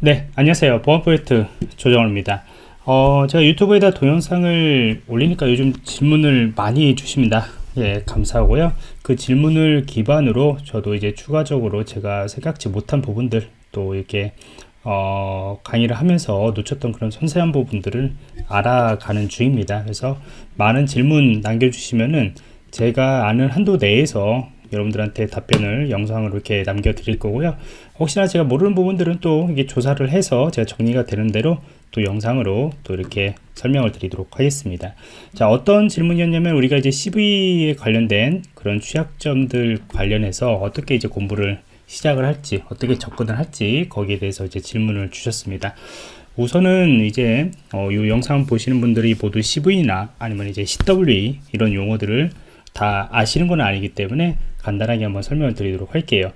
네 안녕하세요. 보안 프로젝트 조정호입니다. 어, 제가 유튜브에다 동영상을 올리니까 요즘 질문을 많이 주십니다. 예 감사하고요. 그 질문을 기반으로 저도 이제 추가적으로 제가 생각지 못한 부분들 또 이렇게 어, 강의를 하면서 놓쳤던 그런 섬세한 부분들을 알아가는 중입니다. 그래서 많은 질문 남겨주시면은 제가 아는 한도 내에서 여러분들한테 답변을 영상으로 이렇게 남겨 드릴 거고요. 혹시나 제가 모르는 부분들은 또 이게 조사를 해서 제가 정리가 되는 대로 또 영상으로 또 이렇게 설명을 드리도록 하겠습니다. 자 어떤 질문이었냐면 우리가 이제 CV에 관련된 그런 취약점들 관련해서 어떻게 이제 공부를 시작을 할지 어떻게 접근을 할지 거기에 대해서 이제 질문을 주셨습니다. 우선은 이제 어, 이 영상 보시는 분들이 모두 CV나 아니면 이제 CWE 이런 용어들을 다 아시는 건 아니기 때문에 간단하게 한번 설명을 드리도록 할게요.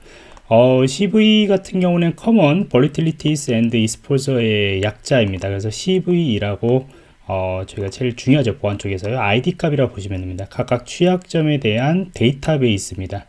어, CV 같은 경우는 Common Volatilities and Exposure의 약자입니다. 그래서 CV라고 어, 저희가 제일 중요하죠. 보안 쪽에서요. ID 값이라고 보시면 됩니다. 각각 취약점에 대한 데이터베이스입니다.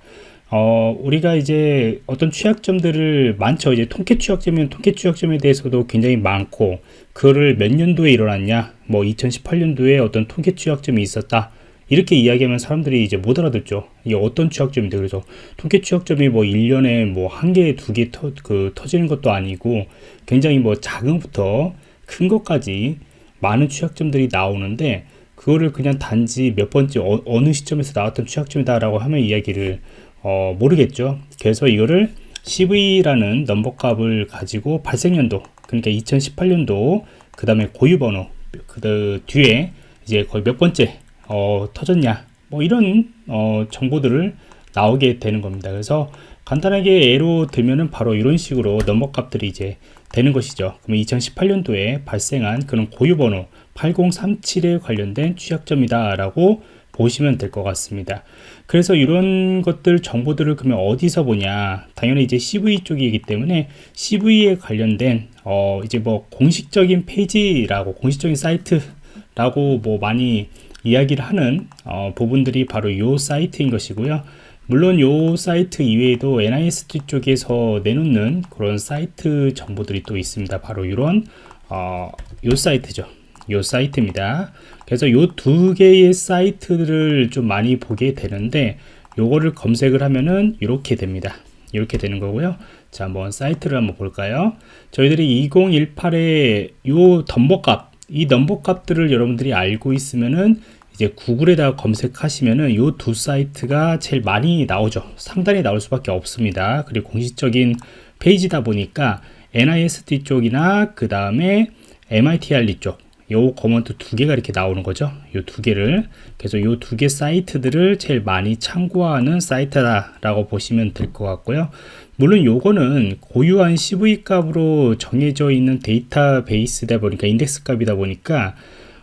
어, 우리가 이제 어떤 취약점들을 많죠. 이제 통계 취약점이면 통계 취약점에 대해서도 굉장히 많고, 그거를 몇 년도에 일어났냐, 뭐 2018년도에 어떤 통계 취약점이 있었다. 이렇게 이야기하면 사람들이 이제 못 알아듣죠. 이게 어떤 취약점인데 그래서 통계 취약점이 뭐 1년에 뭐 한 개, 두 개 터, 그, 터지는 것도 아니고 굉장히 뭐 작은 것부터 큰 것까지 많은 취약점들이 나오는데 그거를 그냥 단지 몇 번째 어, 느 시점에서 나왔던 취약점이다라고 하면 이야기를 어, 모르겠죠. 그래서 이거를 CV라는 넘버 값을 가지고 발생연도 그러니까 2018년도 그 다음에 고유번호 그 뒤에 이제 거의 몇 번째 어, 터졌냐? 뭐 이런 어, 정보들을 나오게 되는 겁니다. 그래서 간단하게 예로 들면은 바로 이런 식으로 넘버 값들이 이제 되는 것이죠. 그럼 2018년도에 발생한 그런 고유번호 8037에 관련된 취약점이다 라고 보시면 될 것 같습니다. 그래서 이런 것들 정보들을 그러면 어디서 보냐? 당연히 이제 CVE 쪽이기 때문에 CVE에 관련된 어 이제 뭐 공식적인 페이지라고 공식적인 사이트라고 뭐 많이 이야기를 하는 어, 부분들이 바로 이 사이트인 것이고요. 물론 이 사이트 이외에도 NIST 쪽에서 내놓는 그런 사이트 정보들이 또 있습니다. 바로 이런 어, 이 사이트죠. 이 사이트입니다. 그래서 이 두 개의 사이트를 좀 많이 보게 되는데 요거를 검색을 하면은 이렇게 됩니다. 이렇게 되는 거고요. 자, 한번 사이트를 한번 볼까요? 저희들이 2018에 요 넘버 값 이 넘버 값들을 여러분들이 알고 있으면은 이제 구글에다 검색하시면은 이 두 사이트가 제일 많이 나오죠. 상단에 나올 수밖에 없습니다. 그리고 공식적인 페이지다 보니까 NIST 쪽이나 그 다음에 MITRE 쪽 요 커먼트 두 개가 이렇게 나오는 거죠. 요 두 개를. 그래서 요 두 개 사이트들을 제일 많이 참고하는 사이트다 라고 보시면 될 것 같고요. 물론 요거는 고유한 CVE 값으로 정해져 있는 데이터베이스다 보니까 인덱스 값이다 보니까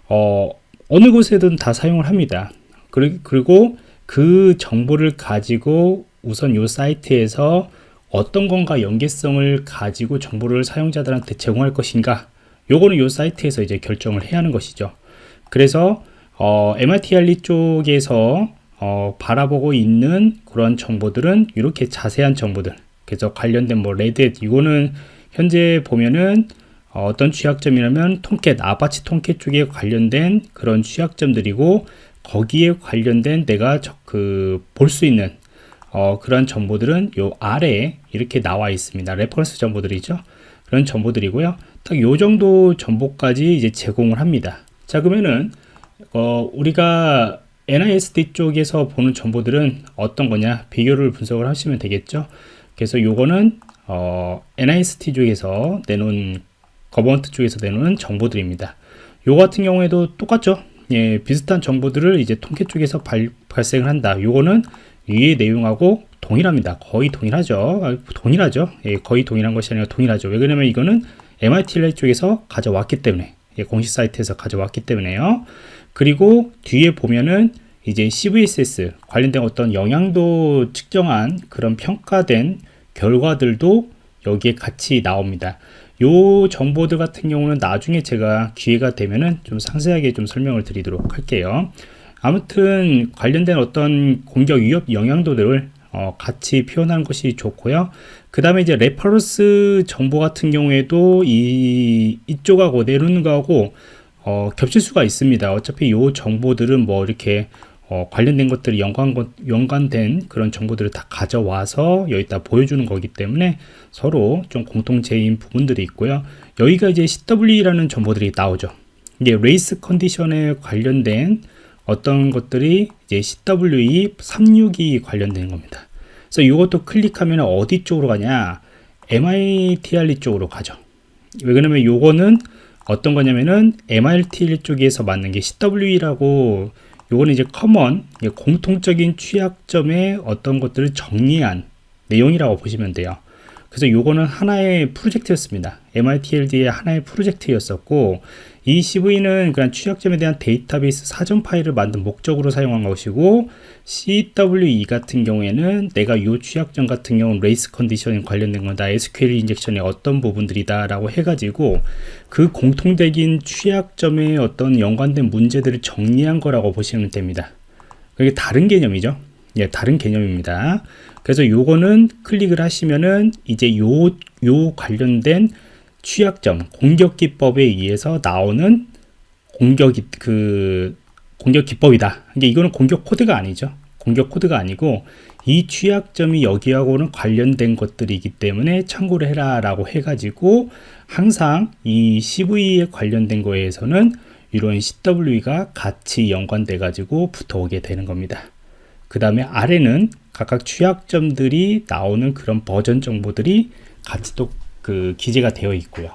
어, 어느 곳에든 다 사용을 합니다. 그리고 그 정보를 가지고 우선 요 사이트에서 어떤 건가 연계성을 가지고 정보를 사용자들한테 제공할 것인가 요거는 요 사이트에서 이제 결정을 해야 하는 것이죠. 그래서 어, MITRE 쪽에서 어, 바라보고 있는 그런 정보들은 이렇게 자세한 정보들 그래서 관련된 뭐 레드햇 이거는 현재 보면은 어떤 취약점이라면 Tomcat Apache Tomcat 쪽에 관련된 그런 취약점들이고 거기에 관련된 내가 그 볼 수 있는 어, 그런 정보들은 요 아래에 이렇게 나와 있습니다. reference 정보들이죠. 그런 정보들이고요 딱 요 정도 정보까지 이제 제공을 합니다 자 그러면은 어, 우리가 NIST 쪽에서 보는 정보들은 어떤 거냐 비교를 분석을 하시면 되겠죠 그래서 요거는 어, NIST 쪽에서 내놓은 거버넌트 쪽에서 내놓은 정보들입니다 요 같은 경우에도 똑같죠 예, 비슷한 정보들을 이제 통계 쪽에서 발, 발생을 한다 요거는 위의 내용하고 동일합니다. 거의 동일하죠. 아, 동일하죠. 예, 거의 동일한 것이 아니라 동일하죠. 왜 그러냐면 이거는 MIT 쪽에서 가져왔기 때문에 예, 공식 사이트에서 가져왔기 때문에요. 그리고 뒤에 보면은 이제 CVSS 관련된 어떤 영향도 측정한 그런 평가된 결과들도 여기에 같이 나옵니다. 요 정보들 같은 경우는 나중에 제가 기회가 되면은 좀 상세하게 좀 설명을 드리도록 할게요. 아무튼 관련된 어떤 공격 위협 영향도들을 어, 같이 표현하는 것이 좋고요. 그 다음에 이제 reference 정보 같은 경우에도 이, 이쪽하고 내려오는 거하고 어, 겹칠 수가 있습니다. 어차피 이 정보들은 뭐 이렇게 어, 관련된 것들이 연관, 연관된 그런 정보들을 다 가져와서 여기다 보여주는 거기 때문에 서로 좀 공통체인 부분들이 있고요. 여기가 이제 CW라는 정보들이 나오죠. 이게 레이스 컨디션에 관련된 어떤 것들이 이제 CWE 362 관련된 겁니다. 그래서 이것도 클릭하면 어디 쪽으로 가냐? MITRE 쪽으로 가죠. 왜 그러냐면 요거는 어떤 거냐면은 MITRE 쪽에서 만든 게 CWE라고 요거는 이제 common 공통적인 취약점의 어떤 것들을 정리한 내용이라고 보시면 돼요. 그래서 요거는 하나의 프로젝트였습니다. MITRE의 하나의 프로젝트였었고 이 CVE는 그냥 취약점에 대한 데이터베이스 사전 파일을 만든 목적으로 사용한 것이고 CWE 같은 경우에는 내가 이 취약점 같은 경우는 race condition에 관련된 거다 SQL 인젝션의 어떤 부분들이다 라고 해가지고 그 공통적인 취약점에 어떤 연관된 문제들을 정리한 거라고 보시면 됩니다. 그게 다른 개념이죠? 예, 다른 개념입니다. 그래서 요거는 클릭을 하시면은 이제 요, 요 관련된 취약점, 공격 기법에 의해서 나오는 공격 그 공격 기법이다. 이게 이거는 공격 코드가 아니죠. 공격 코드가 아니고 이 취약점이 여기하고는 관련된 것들이기 때문에 참고를 해라 라고 해가지고 항상 이 CV에 관련된 거에서는 이런 CW가 같이 연관돼 가지고 붙어오게 되는 겁니다 그 다음에 아래는 각각 취약점들이 나오는 그런 버전 정보들이 같이 또 그 기재가 되어 있고요.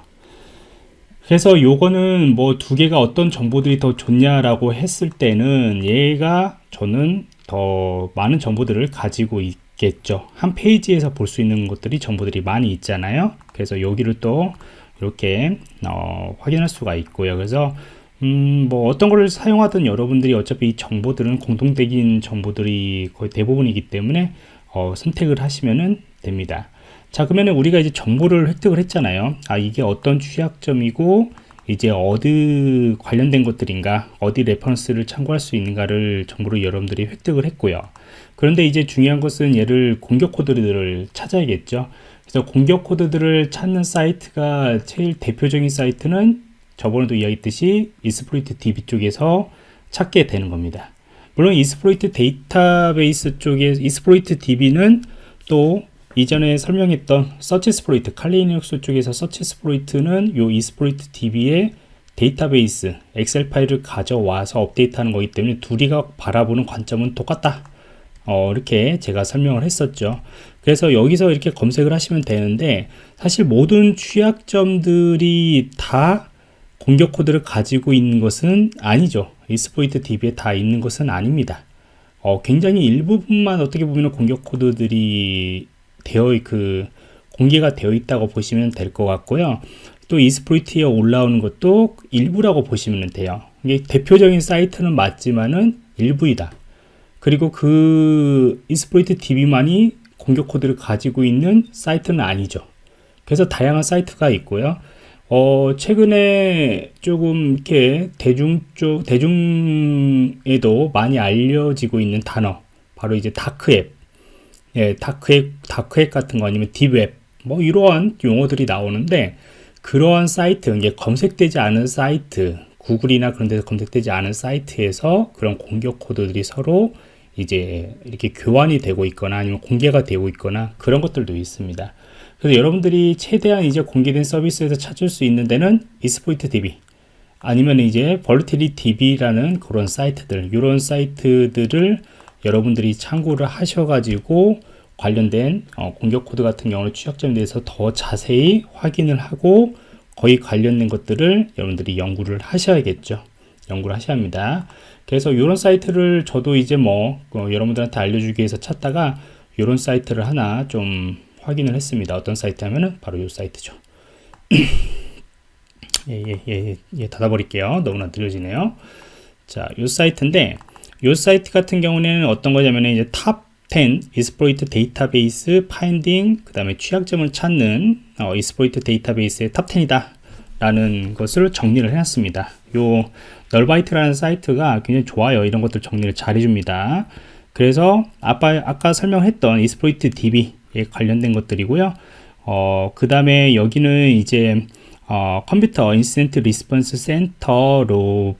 그래서 요거는 뭐 두 개가 어떤 정보들이 더 좋냐라고 했을 때는 얘가 저는 더 많은 정보들을 가지고 있겠죠. 한 페이지에서 볼 수 있는 것들이 정보들이 많이 있잖아요. 그래서 여기를 또 이렇게 어, 확인할 수가 있고요. 그래서 음, 뭐 어떤 걸 사용하든 여러분들이 어차피 이 정보들은 공통적인 정보들이 거의 대부분이기 때문에 어, 선택을 하시면 됩니다 자 그러면 우리가 이제 정보를 획득을 했잖아요. 아 이게 어떤 취약점이고 이제 어디 관련된 것들인가 어디 reference를 참고할 수 있는가를 정보를 여러분들이 획득을 했고요. 그런데 이제 중요한 것은 얘를 공격 코드들을 찾아야겠죠. 그래서 공격 코드들을 찾는 사이트가 제일 대표적인 사이트는 저번에도 이야기했듯이 Exploit DB 쪽에서 찾게 되는 겁니다. 물론 Exploit 데이터베이스 쪽에 Exploit DB는 또 이전에 설명했던 서치 스프로이트 칼리닉스 쪽에서 SearchSploit는 요 Exploit DB의 데이터베이스 엑셀 파일을 가져와서 업데이트하는 거기 때문에 둘이가 바라보는 관점은 똑같다. 어, 이렇게 제가 설명을 했었죠. 그래서 여기서 이렇게 검색을 하시면 되는데 사실 모든 취약점들이 다 공격 코드를 가지고 있는 것은 아니죠. 이스포이트 DB에 다 있는 것은 아닙니다. 어, 굉장히 일부분만 어떻게 보면 공격 코드들이 되어 그 공개가 되어 있다고 보시면 될 것 같고요. 또 이스프로이트에 올라오는 것도 일부라고 보시면 돼요. 이게 대표적인 사이트는 맞지만은 일부이다. 그리고 그 Exploit DB만이 공격 코드를 가지고 있는 사이트는 아니죠. 그래서 다양한 사이트가 있고요. 어, 최근에 조금 이렇게 대중 쪽, 대중에도 많이 알려지고 있는 단어, 바로 이제 다크웹. 예, 다크웹, 다크웹 같은 거 아니면 딥웹 뭐 이러한 용어들이 나오는데 그러한 사이트, 이게 검색되지 않은 사이트, 구글이나 그런 데서 검색되지 않은 사이트에서 그런 공격 코드들이 서로 이제 이렇게 교환이 되고 있거나 아니면 공개가 되고 있거나 그런 것들도 있습니다. 그래서 여러분들이 최대한 이제 공개된 서비스에서 찾을 수 있는 데는 Exploit DB 아니면 이제 VulDB라는 그런 사이트들 이런 사이트들을 여러분들이 참고를 하셔가지고 관련된 어, 공격 코드 같은 경우는 취약점에 대해서 더 자세히 확인을 하고 거의 관련된 것들을 여러분들이 연구를 하셔야겠죠. 연구를 하셔야 합니다. 그래서 이런 사이트를 저도 이제 뭐 어, 여러분들한테 알려주기 위해서 찾다가 이런 사이트를 하나 좀 확인을 했습니다. 어떤 사이트 하면은 바로 이 사이트죠. 예예예 예, 예, 예, 닫아버릴게요. 너무나 느려지네요. 자이 사이트인데 이 사이트 같은 경우는 어떤 거냐면 이제 top 10 exploit database finding 그 다음에 취약점을 찾는 어, exploit 데이터베이스의 top 10이다. 라는 것을 정리를 해놨습니다. 요 Null Byte라는 사이트가 굉장히 좋아요. 이런 것들 정리를 잘 해줍니다. 그래서 아까, 아까 설명했던 Exploit DB에 관련된 것들이고요. 어, 그 다음에 여기는 이제 어, Computer Incident Response Center로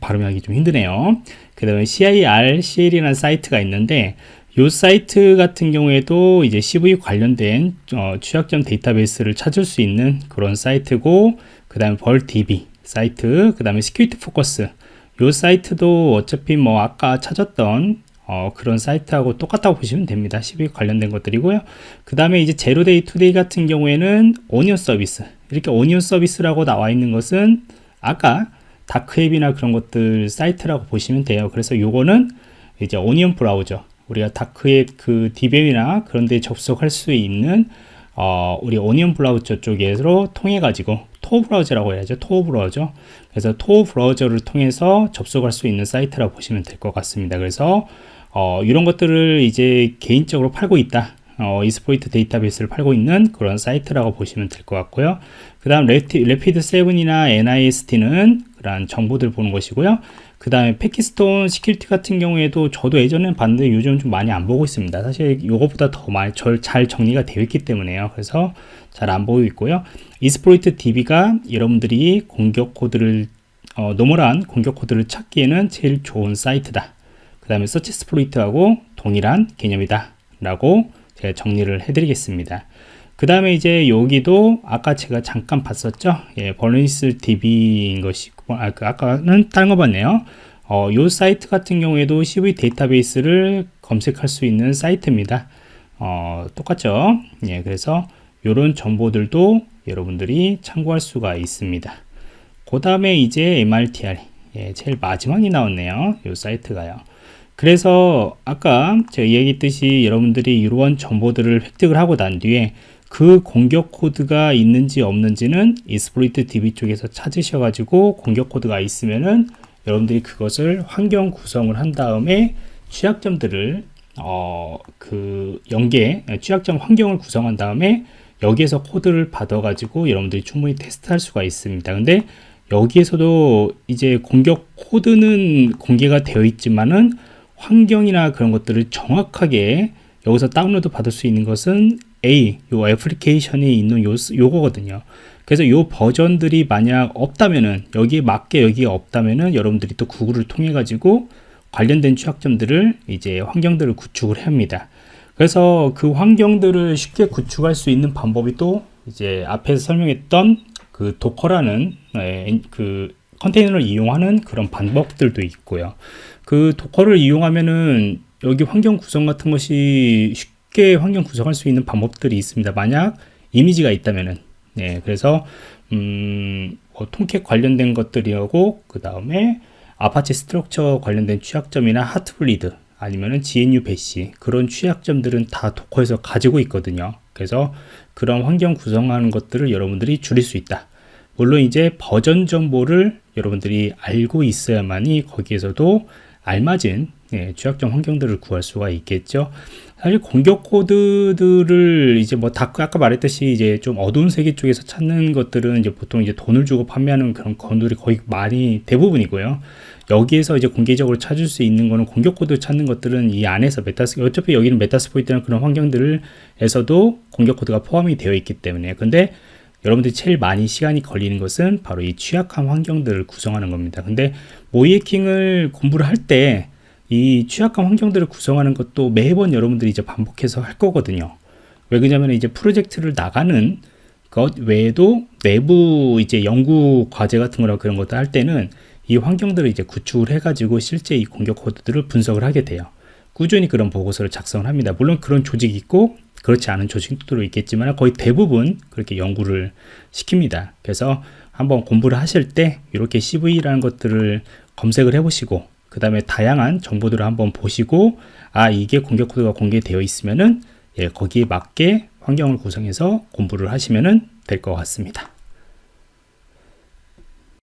발음하기 좀 힘드네요. 그 다음에 CIR, CL이라는 사이트가 있는데 이 사이트 같은 경우에도 이제 CVE 관련된 어, 취약점 데이터베이스를 찾을 수 있는 그런 사이트고 그 다음에 VulDB 사이트 그 다음에 Security Focus 이 사이트도 어차피 뭐 아까 찾았던 어, 그런 사이트하고 똑같다고 보시면 됩니다. CVE 관련된 것들이고요. 그 다음에 이제 Zero Day Today 같은 경우에는 onion 서비스 이렇게 onion 서비스라고 나와 있는 것은 아까 dark web이나 그런 것들 사이트라고 보시면 돼요. 그래서 요거는 이제 onion 브라우저 우리가 dark web 그 deep web이나 그런 데 접속할 수 있는 어, 우리 onion 브라우저 쪽에서 통해 가지고 Tor 브라우저라고 해야죠. Tor 브라우저. 그래서 Tor 브라우저를 통해서 접속할 수 있는 사이트라고 보시면 될 것 같습니다. 그래서 어, 이런 것들을 이제 개인적으로 팔고 있다 어, exploit 데이터베이스를 팔고 있는 그런 사이트라고 보시면 될 것 같고요. 그 다음 Rapid 7이나 NIST는 그런 정보들 보는 것이고요. 그 다음에 Packet Storm Security 같은 경우에도 저도 예전엔 봤는데 요즘 좀 많이 안 보고 있습니다. 사실 이것보다 더 많이 잘 정리가 되어 있기 때문에요. 그래서 잘 안 보고 있고요. Exploit DB가 여러분들이 공격 코드를 어, normal한 공격 코드를 찾기에는 제일 좋은 사이트다. 그 다음에 SearchSploit하고 동일한 개념이다. 라고 제가 정리를 해 드리겠습니다. 그 다음에 이제 여기도 아까 제가 잠깐 봤었죠? 예, Vulners DB인 것이고 아, 그 아까는 다른 거 봤네요. 어, 요 사이트 같은 경우에도 CVE 데이터베이스를 검색할 수 있는 사이트입니다. 어, 똑같죠? 예, 그래서 이런 정보들도 여러분들이 참고할 수가 있습니다. 그 다음에 이제 MITRE 예, 제일 마지막이 나왔네요. 요 사이트가요. 그래서 아까 제가 얘기했듯이 여러분들이 이러한 정보들을 획득을 하고 난 뒤에 그 공격 코드가 있는지 없는지는 Exploit DB 쪽에서 찾으셔 가지고 공격 코드가 있으면은 여러분들이 그것을 환경 구성을 한 다음에 취약점들을 어 그 연계 취약점 환경을 구성한 다음에 여기에서 코드를 받아 가지고 여러분들이 충분히 테스트할 수가 있습니다. 근데 여기에서도 이제 공격 코드는 공개가 되어 있지만은 환경이나 그런 것들을 정확하게 여기서 다운로드 받을 수 있는 것은 A, 요 애플리케이션이 있는 요, 요거거든요. 그래서 요 버전들이 만약 없다면은 여기에 맞게 여기에 없다면은 여러분들이 또 구글을 통해 가지고 관련된 취약점들을 이제 환경들을 구축을 합니다. 그래서 그 환경들을 쉽게 구축할 수 있는 방법이 또 이제 앞에서 설명했던 그 도커라는 네, 그 컨테이너를 이용하는 그런 방법들도 있고요. 그 도커를 이용하면은 여기 환경 구성 같은 것이 쉽게 환경 구성할 수 있는 방법들이 있습니다. 만약 이미지가 있다면은 네, 그래서 음, 뭐 통캣 관련된 것들이하고 그 다음에 Apache Struts 관련된 취약점이나 Heartbleed 아니면은 GNU Bash 그런 취약점들은 다 Docker에서 가지고 있거든요. 그래서 그런 환경 구성하는 것들을 여러분들이 줄일 수 있다. 물론 이제 버전 정보를 여러분들이 알고 있어야만이 거기에서도 알맞은 예, 취약점 환경들을 구할 수가 있겠죠. 사실 공격 코드들을 이제 뭐 다, 아까 말했듯이 이제 좀 어두운 세계 쪽에서 찾는 것들은 이제 보통 이제 돈을 주고 판매하는 그런 건들이 거의 많이 대부분이고요. 여기에서 이제 공개적으로 찾을 수 있는 거는 공격 코드 찾는 것들은 이 안에서 Metas 어차피 여기는 Metasploit이라는 그런 환경들에서도 공격 코드가 포함이 되어 있기 때문에 근데 여러분들이 제일 많이 시간이 걸리는 것은 바로 이 취약한 환경들을 구성하는 겁니다. 근데 모의해킹을 공부를 할때 이 취약한 환경들을 구성하는 것도 매번 여러분들이 이제 반복해서 할 거거든요. 왜 그러냐면 이제 프로젝트를 나가는 것 외에도 내부 이제 연구 과제 같은 거나 그런 것도 할 때는 이 환경들을 이제 구축을 해가지고 실제 이 공격 코드들을 분석을 하게 돼요. 꾸준히 그런 보고서를 작성을 합니다. 물론 그런 조직이 있고 그렇지 않은 조직도 있겠지만 거의 대부분 그렇게 연구를 시킵니다. 그래서 한번 공부를 하실 때 이렇게 CV라는 것들을 검색을 해보시고 그 다음에 다양한 정보들을 한번 보시고 아 이게 공격 코드가 공개되어 있으면은 예, 거기에 맞게 환경을 구성해서 공부를 하시면 될것 같습니다.